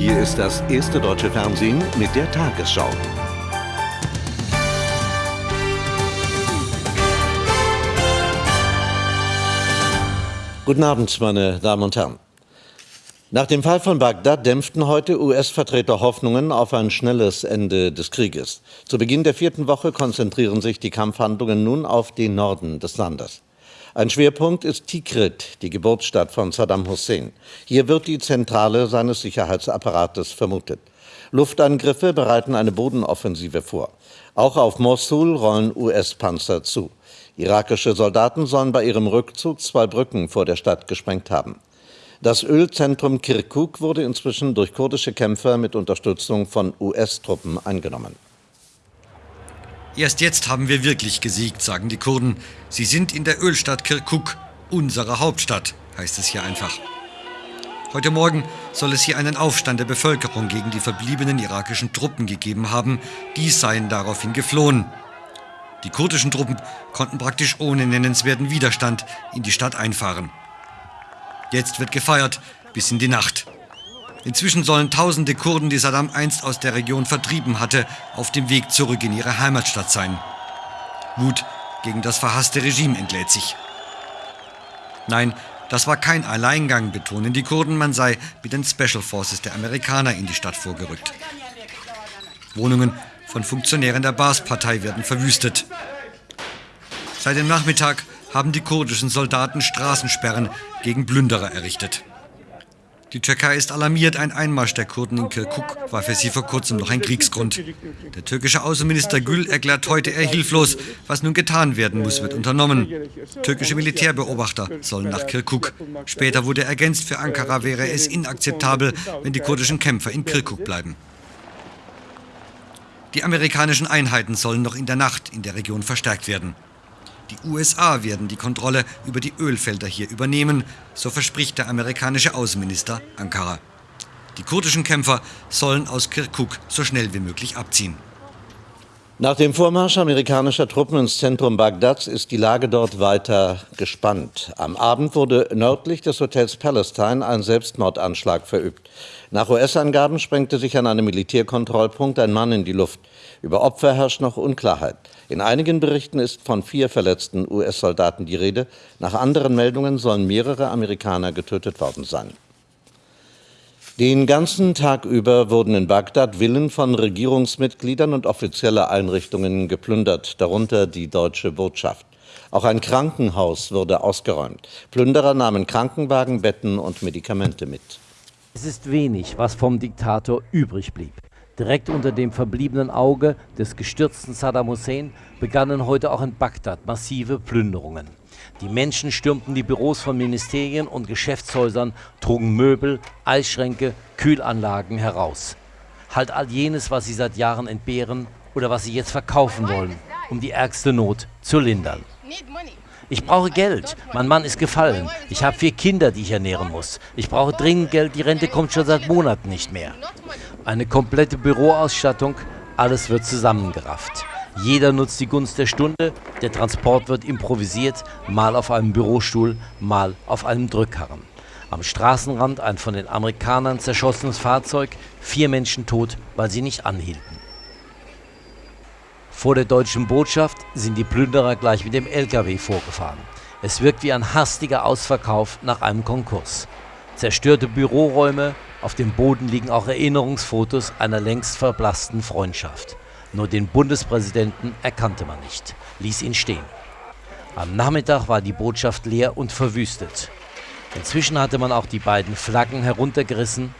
Hier ist das erste deutsche Fernsehen mit der Tagesschau. Guten Abend, meine Damen und Herren. Nach dem Fall von Bagdad dämpften heute US-Vertreter Hoffnungen auf ein schnelles Ende des Krieges. Zu Beginn der vierten Woche konzentrieren sich die Kampfhandlungen nun auf den Norden des Landes. Ein Schwerpunkt ist Tikrit, die Geburtsstadt von Saddam Hussein. Hier wird die Zentrale seines Sicherheitsapparates vermutet. Luftangriffe bereiten eine Bodenoffensive vor. Auch auf Mosul rollen US-Panzer zu. Irakische Soldaten sollen bei ihrem Rückzug zwei Brücken vor der Stadt gesprengt haben. Das Ölzentrum Kirkuk wurde inzwischen durch kurdische Kämpfer mit Unterstützung von US-Truppen eingenommen. Erst jetzt haben wir wirklich gesiegt, sagen die Kurden. Sie sind in der Ölstadt Kirkuk, unsere Hauptstadt, heißt es hier einfach. Heute Morgen soll es hier einen Aufstand der Bevölkerung gegen die verbliebenen irakischen Truppen gegeben haben. Die seien daraufhin geflohen. Die kurdischen Truppen konnten praktisch ohne nennenswerten Widerstand in die Stadt einfahren. Jetzt wird gefeiert bis in die Nacht. Inzwischen sollen tausende Kurden, die Saddam einst aus der Region vertrieben hatte, auf dem Weg zurück in ihre Heimatstadt sein. Wut gegen das verhasste Regime entlädt sich. Nein, das war kein Alleingang, betonen die Kurden, man sei mit den Special Forces der Amerikaner in die Stadt vorgerückt. Wohnungen von Funktionären der Baas-Partei werden verwüstet. Seit dem Nachmittag haben die kurdischen Soldaten Straßensperren gegen Plünderer errichtet. Die Türkei ist alarmiert, ein Einmarsch der Kurden in Kirkuk war für sie vor kurzem noch ein Kriegsgrund. Der türkische Außenminister Gül erklärt heute, er hilflos. Was nun getan werden muss, wird unternommen. Türkische Militärbeobachter sollen nach Kirkuk. Später wurde ergänzt, für Ankara wäre es inakzeptabel, wenn die kurdischen Kämpfer in Kirkuk bleiben. Die amerikanischen Einheiten sollen noch in der Nacht in der Region verstärkt werden. Die USA werden die Kontrolle über die Ölfelder hier übernehmen, so verspricht der amerikanische Außenminister Ankara. Die kurdischen Kämpfer sollen aus Kirkuk so schnell wie möglich abziehen. Nach dem Vormarsch amerikanischer Truppen ins Zentrum Bagdads ist die Lage dort weiter gespannt. Am Abend wurde nördlich des Hotels Palestine ein Selbstmordanschlag verübt. Nach US-Angaben sprengte sich an einem Militärkontrollpunkt ein Mann in die Luft. Über Opfer herrscht noch Unklarheit. In einigen Berichten ist von vier verletzten US-Soldaten die Rede. Nach anderen Meldungen sollen mehrere Amerikaner getötet worden sein. Den ganzen Tag über wurden in Bagdad Villen von Regierungsmitgliedern und offizieller Einrichtungen geplündert, darunter die deutsche Botschaft. Auch ein Krankenhaus wurde ausgeräumt. Plünderer nahmen Krankenwagen, Betten und Medikamente mit. Es ist wenig, was vom Diktator übrig blieb. Direkt unter dem verbliebenen Auge des gestürzten Saddam Hussein begannen heute auch in Bagdad massive Plünderungen. Die Menschen stürmten die Büros von Ministerien und Geschäftshäusern, trugen Möbel, Eisschränke, Kühlanlagen heraus. Halt all jenes, was sie seit Jahren entbehren oder was sie jetzt verkaufen wollen, um die ärgste Not zu lindern. Ich brauche Geld. Mein Mann ist gefallen. Ich habe vier Kinder, die ich ernähren muss. Ich brauche dringend Geld. Die Rente kommt schon seit Monaten nicht mehr. Eine komplette Büroausstattung. Alles wird zusammengerafft. Jeder nutzt die Gunst der Stunde. Der Transport wird improvisiert. Mal auf einem Bürostuhl, mal auf einem Drückkarren. Am Straßenrand ein von den Amerikanern zerschossenes Fahrzeug. Vier Menschen tot, weil sie nicht anhielten. Vor der deutschen Botschaft sind die Plünderer gleich mit dem LKW vorgefahren. Es wirkt wie ein hastiger Ausverkauf nach einem Konkurs. Zerstörte Büroräume, auf dem Boden liegen auch Erinnerungsfotos einer längst verblassten Freundschaft. Nur den Bundespräsidenten erkannte man nicht, ließ ihn stehen. Am Nachmittag war die Botschaft leer und verwüstet. Inzwischen hatte man auch die beiden Flaggen heruntergerissen.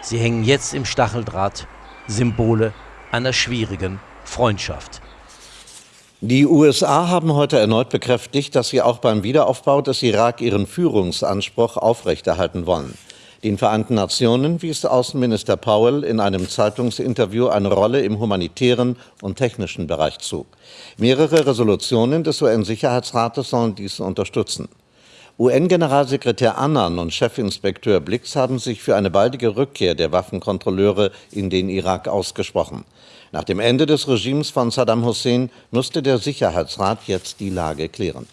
Sie hängen jetzt im Stacheldraht, Symbole einer schwierigen Freundschaft. Die USA haben heute erneut bekräftigt, dass sie auch beim Wiederaufbau des Irak ihren Führungsanspruch aufrechterhalten wollen. Den Vereinten Nationen wies Außenminister Powell in einem Zeitungsinterview eine Rolle im humanitären und technischen Bereich zu. Mehrere Resolutionen des UN-Sicherheitsrates sollen dies unterstützen. UN-Generalsekretär Annan und Chefinspekteur Blix haben sich für eine baldige Rückkehr der Waffenkontrolleure in den Irak ausgesprochen. Nach dem Ende des Regimes von Saddam Hussein musste der Sicherheitsrat jetzt die Lage klären.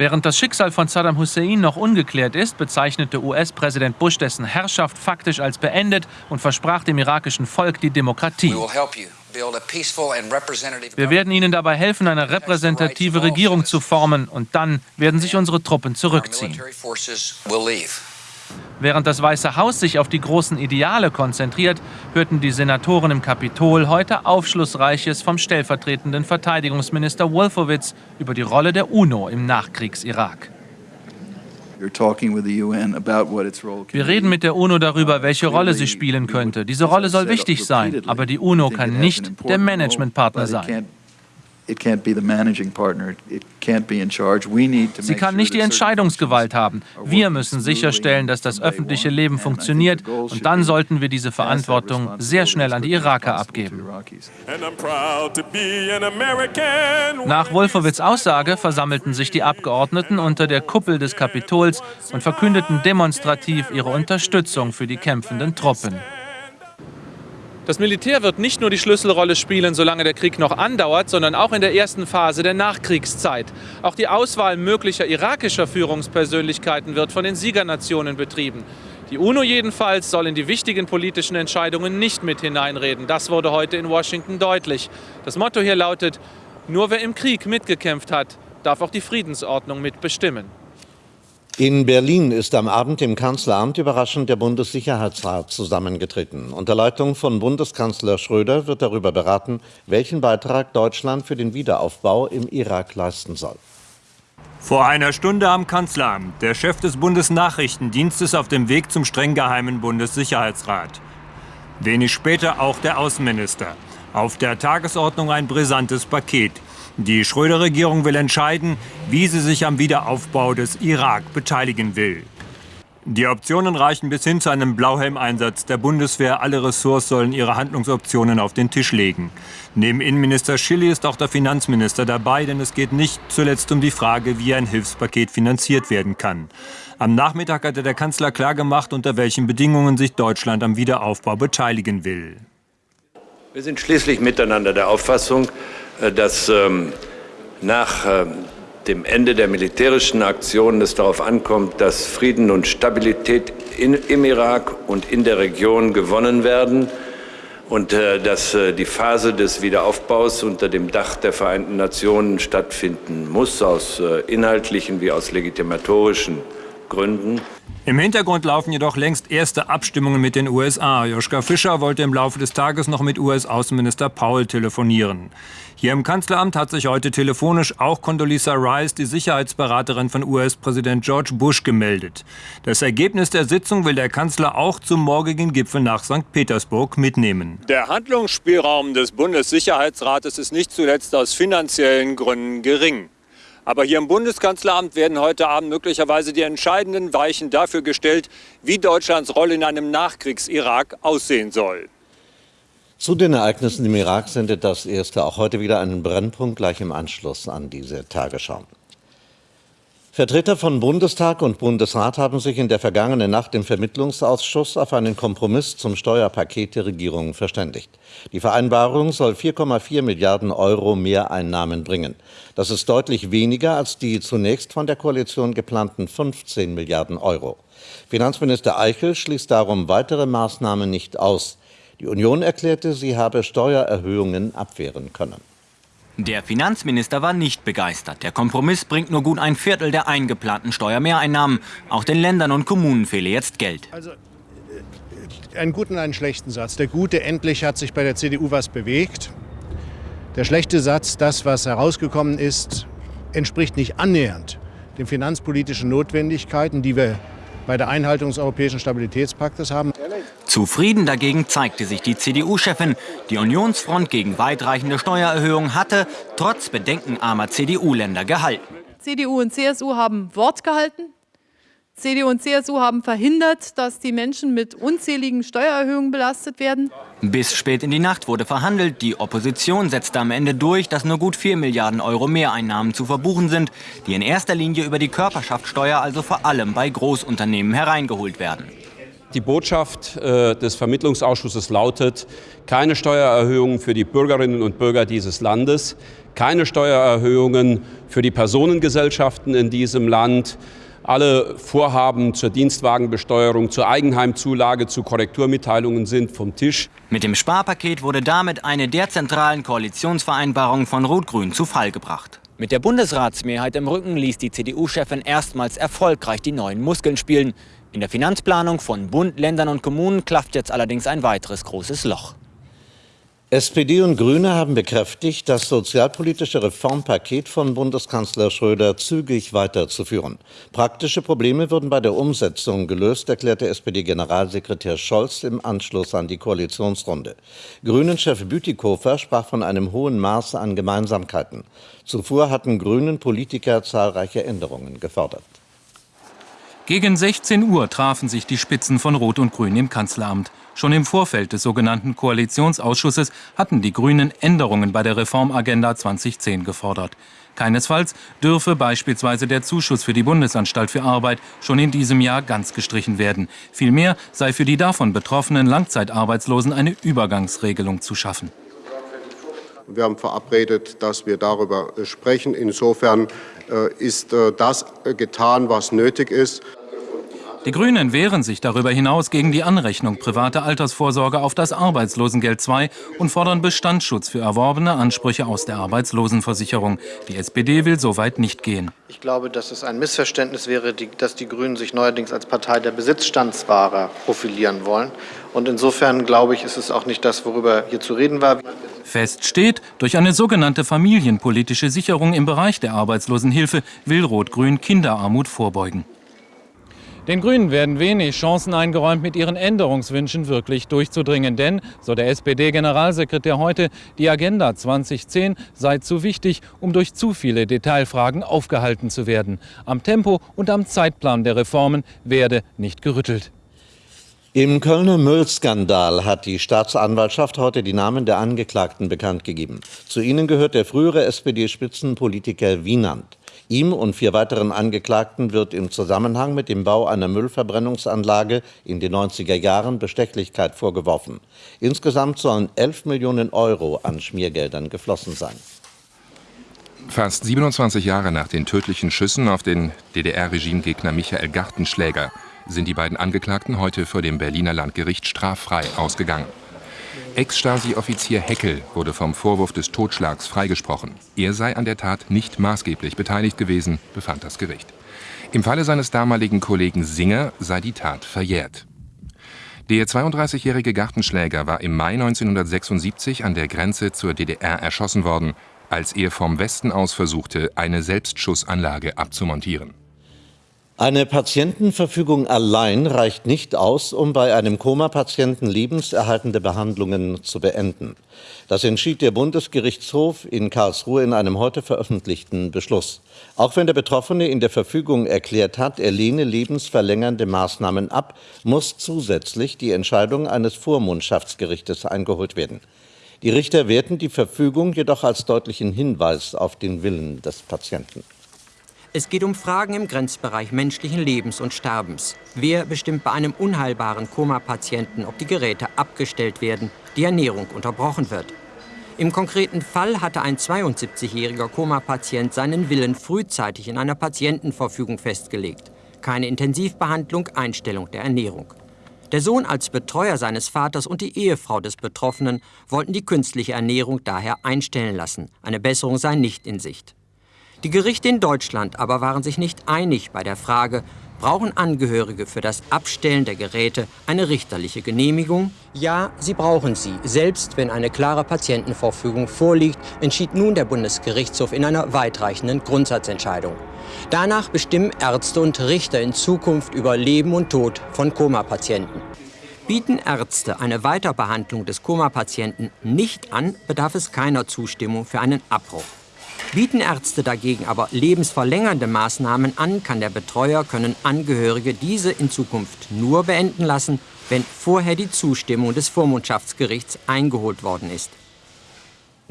Während das Schicksal von Saddam Hussein noch ungeklärt ist, bezeichnete US-Präsident Bush dessen Herrschaft faktisch als beendet und versprach dem irakischen Volk die Demokratie. Wir werden Ihnen dabei helfen, eine repräsentative Regierung zu formen und dann werden sich unsere Truppen zurückziehen. Während das Weiße Haus sich auf die großen Ideale konzentriert, hörten die Senatoren im Kapitol heute Aufschlussreiches vom stellvertretenden Verteidigungsminister Wolfowitz über die Rolle der UNO im Nachkriegs-Irak. Wir reden mit der UNO darüber, welche Rolle sie spielen könnte. Diese Rolle soll wichtig sein, aber die UNO kann nicht der Managementpartner sein. Sie kann nicht die Entscheidungsgewalt haben. Wir müssen sicherstellen, dass das öffentliche Leben funktioniert und dann sollten wir diese Verantwortung sehr schnell an die Iraker abgeben. Nach Wolfowitz Aussage versammelten sich die Abgeordneten unter der Kuppel des Kapitols und verkündeten demonstrativ ihre Unterstützung für die kämpfenden Truppen. Das Militär wird nicht nur die Schlüsselrolle spielen, solange der Krieg noch andauert, sondern auch in der ersten Phase der Nachkriegszeit. Auch die Auswahl möglicher irakischer Führungspersönlichkeiten wird von den Siegernationen betrieben. Die UNO jedenfalls soll in die wichtigen politischen Entscheidungen nicht mit hineinreden. Das wurde heute in Washington deutlich. Das Motto hier lautet, nur wer im Krieg mitgekämpft hat, darf auch die Friedensordnung mitbestimmen. In Berlin ist am Abend im Kanzleramt überraschend der Bundessicherheitsrat zusammengetreten. Unter Leitung von Bundeskanzler Schröder wird darüber beraten, welchen Beitrag Deutschland für den Wiederaufbau im Irak leisten soll. Vor einer Stunde am Kanzleramt, der Chef des Bundesnachrichtendienstes auf dem Weg zum streng geheimen Bundessicherheitsrat. Wenig später auch der Außenminister. Auf der Tagesordnung ein brisantes Paket. Die Schröder-Regierung will entscheiden, wie sie sich am Wiederaufbau des Irak beteiligen will. Die Optionen reichen bis hin zu einem Blauhelmeinsatz der Bundeswehr. Alle Ressorts sollen ihre Handlungsoptionen auf den Tisch legen. Neben Innenminister Schilly ist auch der Finanzminister dabei, denn es geht nicht zuletzt um die Frage, wie ein Hilfspaket finanziert werden kann. Am Nachmittag hatte der Kanzler klargemacht, unter welchen Bedingungen sich Deutschland am Wiederaufbau beteiligen will. Wir sind schließlich miteinander der Auffassung, dass ähm, nach äh, dem Ende der militärischen Aktionen es darauf ankommt, dass Frieden und Stabilität in, im Irak und in der Region gewonnen werden und äh, dass äh, die Phase des Wiederaufbaus unter dem Dach der Vereinten Nationen stattfinden muss, aus äh, inhaltlichen wie aus legitimatorischen Gründen. Im Hintergrund laufen jedoch längst erste Abstimmungen mit den USA. Joschka Fischer wollte im Laufe des Tages noch mit US-Außenminister Paul telefonieren. Hier im Kanzleramt hat sich heute telefonisch auch Condoleezza Rice, die Sicherheitsberaterin von US-Präsident George Bush, gemeldet. Das Ergebnis der Sitzung will der Kanzler auch zum morgigen Gipfel nach St. Petersburg mitnehmen. Der Handlungsspielraum des Bundessicherheitsrates ist nicht zuletzt aus finanziellen Gründen gering. Aber hier im Bundeskanzleramt werden heute Abend möglicherweise die entscheidenden Weichen dafür gestellt, wie Deutschlands Rolle in einem Nachkriegs-Irak aussehen soll. Zu den Ereignissen im Irak sendet das erste auch heute wieder einen Brennpunkt gleich im Anschluss an diese Tagesschau. Vertreter von Bundestag und Bundesrat haben sich in der vergangenen Nacht im Vermittlungsausschuss auf einen Kompromiss zum Steuerpaket der Regierung verständigt. Die Vereinbarung soll 4,4 Milliarden Euro Mehreinnahmen bringen. Das ist deutlich weniger als die zunächst von der Koalition geplanten 15 Milliarden Euro. Finanzminister Eichel schließt darum weitere Maßnahmen nicht aus. Die Union erklärte, sie habe Steuererhöhungen abwehren können. Der Finanzminister war nicht begeistert. Der Kompromiss bringt nur gut ein Viertel der eingeplanten Steuermehreinnahmen. Auch den Ländern und Kommunen fehle jetzt Geld. Also äh, einen guten und einen schlechten Satz. Der gute, endlich hat sich bei der CDU was bewegt. Der schlechte Satz, das, was herausgekommen ist, entspricht nicht annähernd den finanzpolitischen Notwendigkeiten, die wir bei der Einhaltung des Europäischen Stabilitätspaktes haben. Zufrieden dagegen zeigte sich die CDU-Chefin. Die Unionsfront gegen weitreichende Steuererhöhungen hatte trotz bedenkenarmer CDU-Länder gehalten. CDU und CSU haben Wort gehalten. CDU und CSU haben verhindert, dass die Menschen mit unzähligen Steuererhöhungen belastet werden. Bis spät in die Nacht wurde verhandelt. Die Opposition setzte am Ende durch, dass nur gut 4 Milliarden Euro Mehreinnahmen zu verbuchen sind, die in erster Linie über die Körperschaftssteuer, also vor allem bei Großunternehmen, hereingeholt werden. Die Botschaft äh, des Vermittlungsausschusses lautet, keine Steuererhöhungen für die Bürgerinnen und Bürger dieses Landes, keine Steuererhöhungen für die Personengesellschaften in diesem Land, alle Vorhaben zur Dienstwagenbesteuerung, zur Eigenheimzulage, zu Korrekturmitteilungen sind vom Tisch. Mit dem Sparpaket wurde damit eine der zentralen Koalitionsvereinbarungen von Rot-Grün zu Fall gebracht. Mit der Bundesratsmehrheit im Rücken ließ die CDU-Chefin erstmals erfolgreich die neuen Muskeln spielen. In der Finanzplanung von Bund, Ländern und Kommunen klafft jetzt allerdings ein weiteres großes Loch. SPD und Grüne haben bekräftigt, das sozialpolitische Reformpaket von Bundeskanzler Schröder zügig weiterzuführen. Praktische Probleme würden bei der Umsetzung gelöst, erklärte SPD-Generalsekretär Scholz im Anschluss an die Koalitionsrunde. Grünen-Chef Bütikofer sprach von einem hohen Maß an Gemeinsamkeiten. Zuvor hatten Grünen Politiker zahlreiche Änderungen gefordert. Gegen 16 Uhr trafen sich die Spitzen von Rot und Grün im Kanzleramt. Schon im Vorfeld des sogenannten Koalitionsausschusses hatten die Grünen Änderungen bei der Reformagenda 2010 gefordert. Keinesfalls dürfe beispielsweise der Zuschuss für die Bundesanstalt für Arbeit schon in diesem Jahr ganz gestrichen werden. Vielmehr sei für die davon betroffenen Langzeitarbeitslosen eine Übergangsregelung zu schaffen. Wir haben verabredet, dass wir darüber sprechen. Insofern äh, ist äh, das getan, was nötig ist. Die Grünen wehren sich darüber hinaus gegen die Anrechnung privater Altersvorsorge auf das Arbeitslosengeld II und fordern Bestandsschutz für erworbene Ansprüche aus der Arbeitslosenversicherung. Die SPD will so weit nicht gehen. Ich glaube, dass es ein Missverständnis wäre, dass die Grünen sich neuerdings als Partei der Besitzstandswahrer profilieren wollen. Und insofern glaube ich, ist es auch nicht das, worüber hier zu reden war. Fest steht, durch eine sogenannte familienpolitische Sicherung im Bereich der Arbeitslosenhilfe will Rot-Grün Kinderarmut vorbeugen. Den Grünen werden wenig Chancen eingeräumt, mit ihren Änderungswünschen wirklich durchzudringen. Denn, so der SPD-Generalsekretär heute, die Agenda 2010 sei zu wichtig, um durch zu viele Detailfragen aufgehalten zu werden. Am Tempo und am Zeitplan der Reformen werde nicht gerüttelt. Im Kölner Müllskandal hat die Staatsanwaltschaft heute die Namen der Angeklagten bekannt gegeben. Zu ihnen gehört der frühere SPD-Spitzenpolitiker Wienand. Ihm und vier weiteren Angeklagten wird im Zusammenhang mit dem Bau einer Müllverbrennungsanlage in den 90er Jahren Bestechlichkeit vorgeworfen. Insgesamt sollen 11 Millionen Euro an Schmiergeldern geflossen sein. Fast 27 Jahre nach den tödlichen Schüssen auf den DDR-Regimegegner Michael Gartenschläger sind die beiden Angeklagten heute vor dem Berliner Landgericht straffrei ausgegangen. Ex-Stasi-Offizier Heckel wurde vom Vorwurf des Totschlags freigesprochen. Er sei an der Tat nicht maßgeblich beteiligt gewesen, befand das Gericht. Im Falle seines damaligen Kollegen Singer sei die Tat verjährt. Der 32-jährige Gartenschläger war im Mai 1976 an der Grenze zur DDR erschossen worden, als er vom Westen aus versuchte, eine Selbstschussanlage abzumontieren. Eine Patientenverfügung allein reicht nicht aus, um bei einem Koma-Patienten lebenserhaltende Behandlungen zu beenden. Das entschied der Bundesgerichtshof in Karlsruhe in einem heute veröffentlichten Beschluss. Auch wenn der Betroffene in der Verfügung erklärt hat, er lehne lebensverlängernde Maßnahmen ab, muss zusätzlich die Entscheidung eines Vormundschaftsgerichtes eingeholt werden. Die Richter werten die Verfügung jedoch als deutlichen Hinweis auf den Willen des Patienten. Es geht um Fragen im Grenzbereich menschlichen Lebens und Sterbens. Wer bestimmt bei einem unheilbaren Koma-Patienten, ob die Geräte abgestellt werden, die Ernährung unterbrochen wird? Im konkreten Fall hatte ein 72-jähriger Koma-Patient seinen Willen frühzeitig in einer Patientenverfügung festgelegt. Keine Intensivbehandlung, Einstellung der Ernährung. Der Sohn als Betreuer seines Vaters und die Ehefrau des Betroffenen wollten die künstliche Ernährung daher einstellen lassen. Eine Besserung sei nicht in Sicht. Die Gerichte in Deutschland aber waren sich nicht einig bei der Frage, brauchen Angehörige für das Abstellen der Geräte eine richterliche Genehmigung? Ja, sie brauchen sie. Selbst wenn eine klare Patientenverfügung vorliegt, entschied nun der Bundesgerichtshof in einer weitreichenden Grundsatzentscheidung. Danach bestimmen Ärzte und Richter in Zukunft über Leben und Tod von Koma-Patienten. Bieten Ärzte eine Weiterbehandlung des Koma-Patienten nicht an, bedarf es keiner Zustimmung für einen Abbruch. Bieten Ärzte dagegen aber lebensverlängernde Maßnahmen an, kann der Betreuer, können Angehörige diese in Zukunft nur beenden lassen, wenn vorher die Zustimmung des Vormundschaftsgerichts eingeholt worden ist.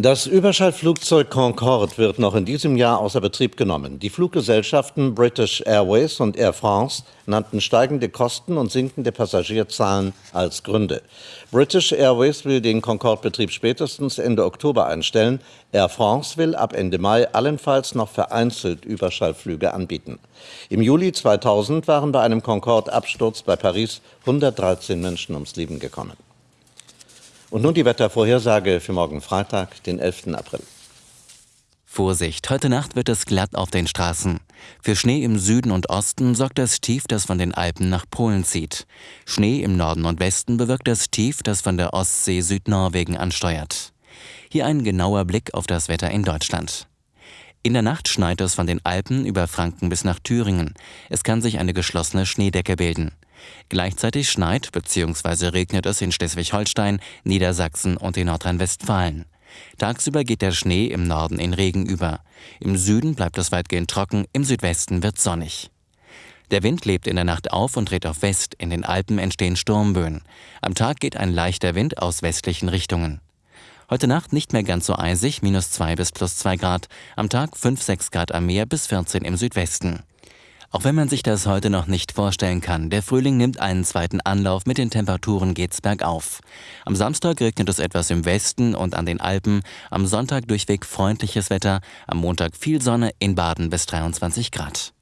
Das Überschallflugzeug Concorde wird noch in diesem Jahr außer Betrieb genommen. Die Fluggesellschaften British Airways und Air France nannten steigende Kosten und sinkende Passagierzahlen als Gründe. British Airways will den Concorde-Betrieb spätestens Ende Oktober einstellen. Air France will ab Ende Mai allenfalls noch vereinzelt Überschallflüge anbieten. Im Juli 2000 waren bei einem Concorde-Absturz bei Paris 113 Menschen ums Leben gekommen. Und nun die Wettervorhersage für morgen Freitag, den 11. April. Vorsicht, heute Nacht wird es glatt auf den Straßen. Für Schnee im Süden und Osten sorgt das Tief, das von den Alpen nach Polen zieht. Schnee im Norden und Westen bewirkt das Tief, das von der Ostsee Südnorwegen ansteuert. Hier ein genauer Blick auf das Wetter in Deutschland. In der Nacht schneit es von den Alpen über Franken bis nach Thüringen. Es kann sich eine geschlossene Schneedecke bilden. Gleichzeitig schneit bzw. regnet es in Schleswig-Holstein, Niedersachsen und in Nordrhein-Westfalen. Tagsüber geht der Schnee im Norden in Regen über. Im Süden bleibt es weitgehend trocken, im Südwesten wird sonnig. Der Wind lebt in der Nacht auf und dreht auf West, in den Alpen entstehen Sturmböen. Am Tag geht ein leichter Wind aus westlichen Richtungen. Heute Nacht nicht mehr ganz so eisig, minus 2 bis plus 2 Grad. Am Tag 5, 6 Grad am Meer bis 14 im Südwesten. Auch wenn man sich das heute noch nicht vorstellen kann, der Frühling nimmt einen zweiten Anlauf, mit den Temperaturen geht's bergauf. Am Samstag regnet es etwas im Westen und an den Alpen, am Sonntag durchweg freundliches Wetter, am Montag viel Sonne in Baden bis 23 Grad.